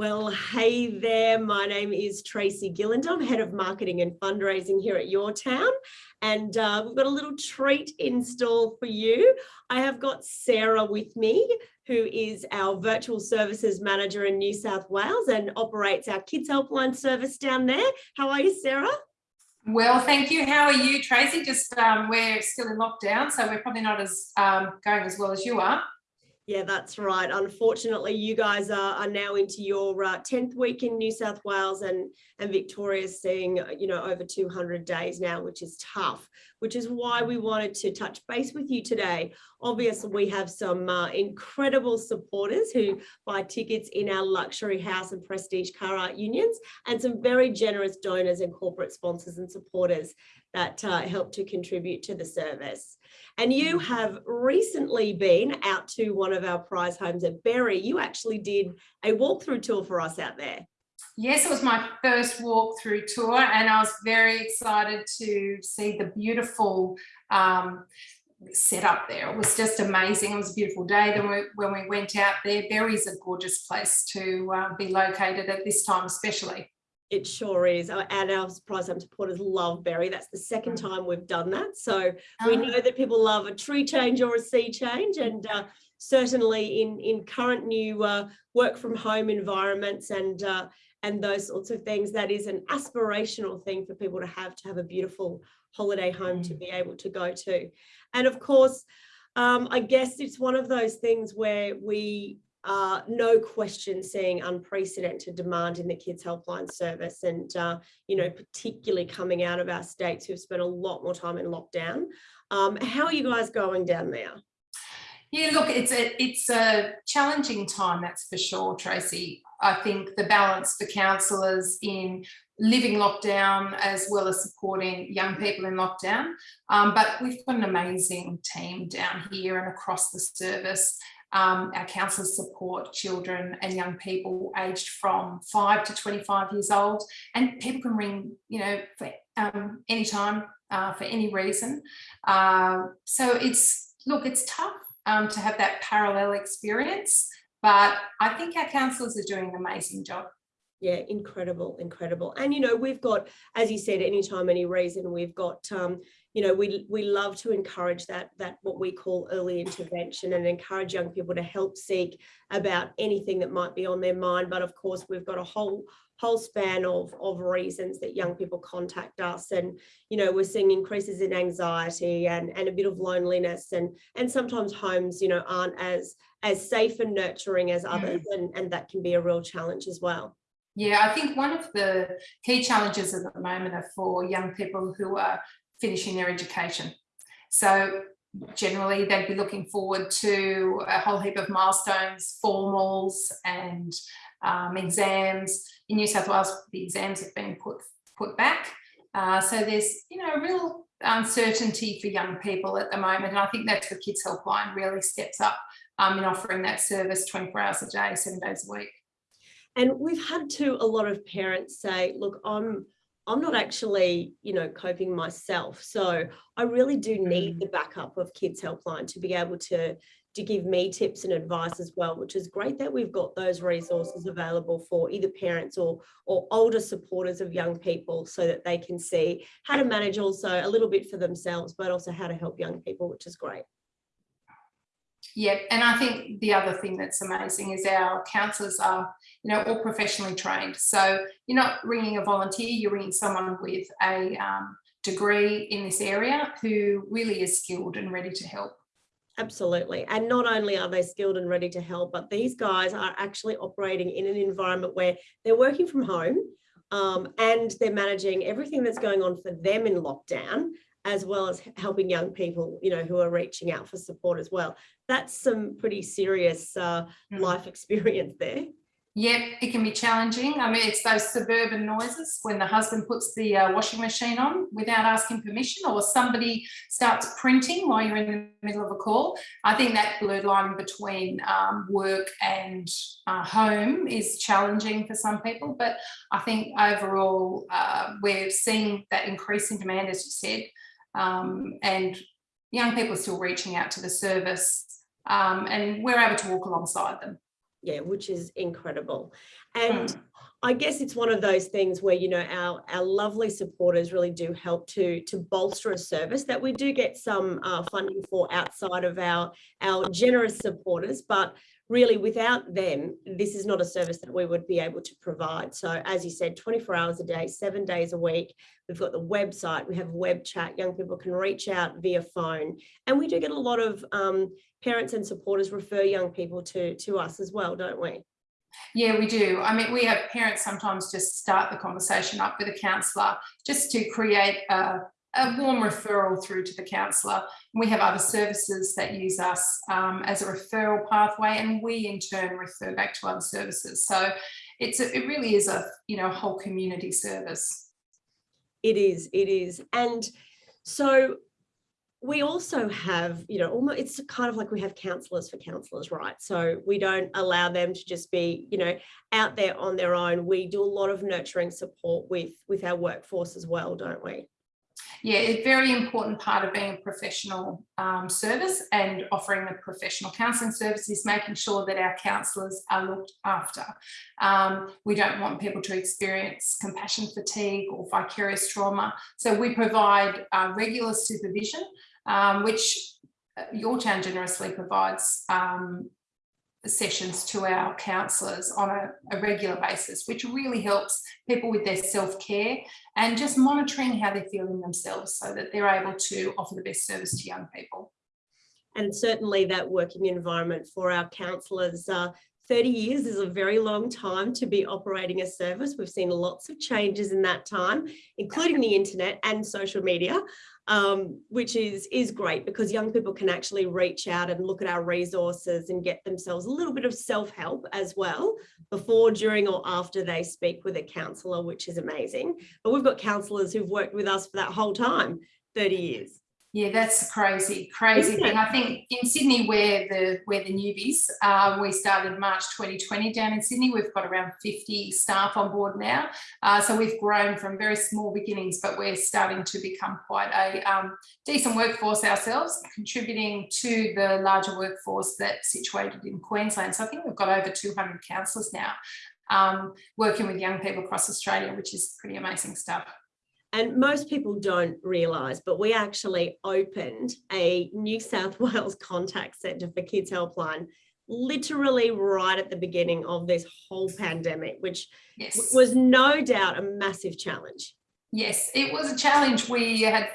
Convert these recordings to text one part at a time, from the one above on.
Well, hey there. My name is Tracy Gilland. I'm head of marketing and fundraising here at Your Town. And uh, we've got a little treat in store for you. I have got Sarah with me, who is our virtual services manager in New South Wales and operates our Kids Helpline service down there. How are you, Sarah? Well, thank you. How are you, Tracy? Just um, we're still in lockdown, so we're probably not as um, going as well as you are. Yeah, that's right. Unfortunately, you guys are, are now into your uh, 10th week in New South Wales and, and Victoria's seeing, you know, over 200 days now, which is tough, which is why we wanted to touch base with you today. Obviously, we have some uh, incredible supporters who buy tickets in our luxury house and prestige car art unions and some very generous donors and corporate sponsors and supporters that uh, help to contribute to the service. And you have recently been out to one of our prize homes at Berry. You actually did a walkthrough tour for us out there. Yes, it was my first walkthrough tour and I was very excited to see the beautiful um, setup there. It was just amazing. It was a beautiful day. Then we, when we went out there, Berry's a gorgeous place to uh, be located at this time especially. It sure is. And our Prize Home supporters love Berry. That's the second mm. time we've done that. So we ah. know that people love a tree change or a sea change. And uh, certainly in, in current new uh, work from home environments and uh, and those sorts of things, that is an aspirational thing for people to have, to have a beautiful holiday home mm. to be able to go to. And of course, um, I guess it's one of those things where we uh, no question seeing unprecedented demand in the kids helpline service and uh, you know particularly coming out of our states who've spent a lot more time in lockdown. Um, how are you guys going down there? Yeah look it's a it's a challenging time that's for sure tracy. I think the balance for counsellors in living lockdown as well as supporting young people in lockdown. Um, but we've got an amazing team down here and across the service um, our counsellors support children and young people aged from 5 to 25 years old. And people can ring you know for um, any time uh, for any reason. Uh, so it's look it's tough um, to have that parallel experience but I think our counsellors are doing an amazing job yeah incredible incredible. And you know we've got as you said anytime any reason we've got um you know we we love to encourage that that what we call early intervention and encourage young people to help seek about anything that might be on their mind. But of course we've got a whole whole span of of reasons that young people contact us. And you know we're seeing increases in anxiety and and a bit of loneliness. And and sometimes homes you know aren't as as safe and nurturing as others mm. and and that can be a real challenge as well yeah, I think one of the key challenges at the moment are for young people who are finishing their education. So generally they'd be looking forward to a whole heap of milestones, formals and um, exams. In New South Wales, the exams have been put, put back. Uh, so there's, you know, a real uncertainty for young people at the moment. And I think that's where Kids Helpline really steps up um, in offering that service 24 hours a day, seven days a week. And we've had to a lot of parents say, look, I'm I'm not actually, you know, coping myself. So I really do need mm. the backup of Kids Helpline to be able to, to give me tips and advice as well, which is great that we've got those resources available for either parents or, or older supporters of young people so that they can see how to manage also a little bit for themselves, but also how to help young people, which is great. Yeah, and I think the other thing that's amazing is our counsellors are, you know, all professionally trained. So you're not ringing a volunteer, you're ringing someone with a um, degree in this area who really is skilled and ready to help. Absolutely. And not only are they skilled and ready to help, but these guys are actually operating in an environment where they're working from home um, and they're managing everything that's going on for them in lockdown as well as helping young people, you know, who are reaching out for support as well. That's some pretty serious uh, mm. life experience there. Yep, it can be challenging. I mean, it's those suburban noises when the husband puts the uh, washing machine on without asking permission or somebody starts printing while you're in the middle of a call. I think that blurred line between um, work and uh, home is challenging for some people, but I think overall uh, we're seeing that increase in demand, as you said, um, and young people are still reaching out to the service um, and we're able to walk alongside them. yeah, which is incredible. And Mm. I guess it's one of those things where, you know, our, our lovely supporters really do help to, to bolster a service that we do get some uh, funding for outside of our, our generous supporters, but really without them, this is not a service that we would be able to provide. So as you said, 24 hours a day, seven days a week, we've got the website, we have web chat, young people can reach out via phone, and we do get a lot of um, parents and supporters refer young people to, to us as well, don't we? Yeah, we do. I mean, we have parents sometimes just start the conversation up with a counsellor just to create a, a warm referral through to the counsellor. We have other services that use us um, as a referral pathway and we in turn refer back to other services. So it's a, it really is a, you know, whole community service. It is, it is. And so we also have, you know, almost it's kind of like we have counselors for counselors, right? So we don't allow them to just be, you know, out there on their own. We do a lot of nurturing support with with our workforce as well, don't we? Yeah, a very important part of being a professional um, service and offering a professional counselling service is making sure that our counsellors are looked after. Um, we don't want people to experience compassion fatigue or vicarious trauma. So we provide uh, regular supervision, um, which uh, Your Town generously provides um, sessions to our counsellors on a, a, regular basis, which really helps people with their self-care and just monitoring how they're feeling themselves so that they're able to offer the best service to young people. And certainly that working environment for our counsellors, uh, 30 years is a very long time to be operating a service. We've seen lots of changes in that time, including the internet and social media um, which is, is great because young people can actually reach out and look at our resources and get themselves a little bit of self-help as well before, during or after they speak with a counsellor, which is amazing. But we've got counsellors who've worked with us for that whole time, 30 years. Yeah, that's crazy, crazy thing. I think in Sydney, where the where the newbies, uh, we started March 2020 down in Sydney. We've got around 50 staff on board now, uh, so we've grown from very small beginnings, but we're starting to become quite a um, decent workforce ourselves, contributing to the larger workforce that's situated in Queensland. So I think we've got over 200 counsellors now um, working with young people across Australia, which is pretty amazing stuff and most people don't realise, but we actually opened a New South Wales contact centre for Kids Helpline literally right at the beginning of this whole pandemic, which yes. was no doubt a massive challenge. Yes, it was a challenge. We had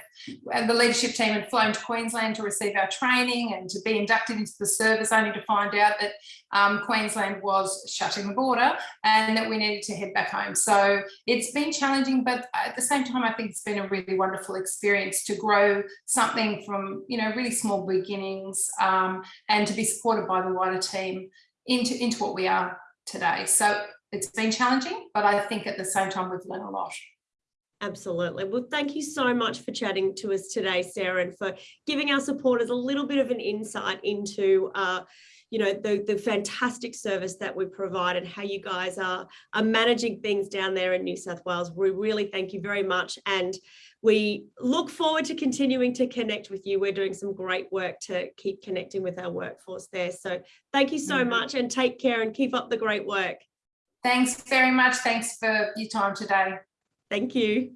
the leadership team had flown to Queensland to receive our training and to be inducted into the service, only to find out that um, Queensland was shutting the border and that we needed to head back home. So it's been challenging, but at the same time, I think it's been a really wonderful experience to grow something from you know really small beginnings um, and to be supported by the wider team into into what we are today. So it's been challenging, but I think at the same time we've learned a lot. Absolutely. Well, thank you so much for chatting to us today, Sarah, and for giving our supporters a little bit of an insight into uh, you know, the, the fantastic service that we provide and how you guys are, are managing things down there in New South Wales. We really thank you very much. And we look forward to continuing to connect with you. We're doing some great work to keep connecting with our workforce there. So thank you so mm -hmm. much and take care and keep up the great work. Thanks very much. Thanks for your time today. Thank you.